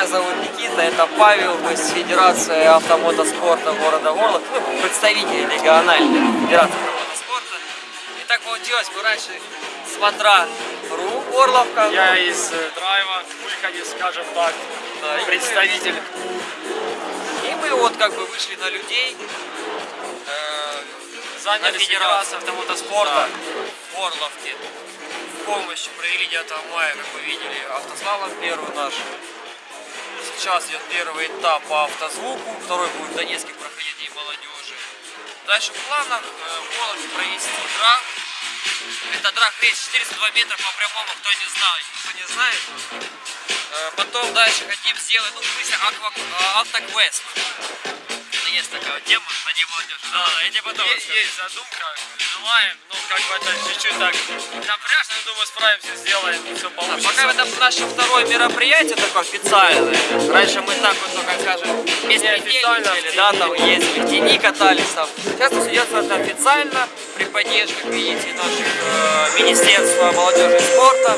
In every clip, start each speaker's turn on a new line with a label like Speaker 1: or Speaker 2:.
Speaker 1: Меня зовут Никита, это Павел, мы с Федерации автомотоспорта города Орлов, ну, представители региональной Федерации автомотоспорта. И так получилось, мы раньше смотра РУ Орловка.
Speaker 2: Я из э, драйва, Пульхани, скажем так,
Speaker 1: Да, и
Speaker 2: представитель.
Speaker 1: И мы вот как бы вышли на людей. э,
Speaker 2: Заняли Федерацию автомотоспорта.
Speaker 1: в Орловке. В помощь провели 9 мая, как вы видели, автослалом первый наш. Сейчас идет первый этап по автозвуку, второй будет в Донецке проходить День молодежи. Дальше в планах э, в Орловке провести драк. Это драк рейс 402 метра по прямому, кто не знает, кто не знает. Э, Потом дальше хотим сделать, ну, в смысле, аква, э, автоквест. Есть такая тема на День молодежи. Да, я тебе потом
Speaker 2: Есть, есть задумка, желаем, ну как бы это чуть-чуть так напряжно, но думаю справимся, сделаем, все получится.
Speaker 1: Пока это наше второе мероприятие такое официальное. Раньше мы так вот, ну, как скажем, безпредельничали, да, там ездили, в тени катались там. Сейчас это идет это официально, при поддержке, как видите, наших э, Министерства молодежи и спорта,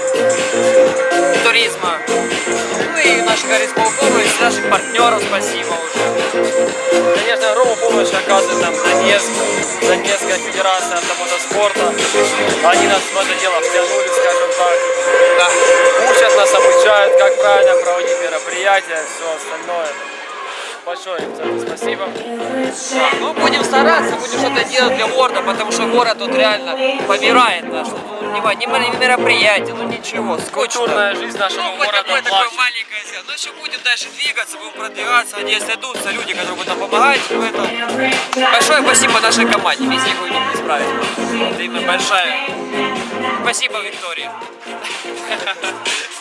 Speaker 1: туризма. И наших горисполкома, и наших партнеров спасибо уже.
Speaker 2: Конечно, Рому помощь оказывает нам Донецк, Донецкая Федерация автомотоспорта. Они нас в это дело втянули, скажем так.
Speaker 1: Да.
Speaker 2: Учат нас, обучают, как правильно проводить мероприятия, все остальное. Большое спасибо.
Speaker 1: Ну будем стараться, будем что-то делать для города, потому что город тут реально помирает наш. Ну, мо- не мероприятие, ну ничего, скучно.
Speaker 2: Культурная жизнь нашего
Speaker 1: Ну,
Speaker 2: города
Speaker 1: такое, такое маленькое сделать. Ну, еще будем дальше двигаться, будем продвигаться. Надеюсь, найдутся люди, которые будут нам помогать в этом. Большое спасибо нашей команде. Без них мы не справились. Это именно большая. Спасибо, Виктория.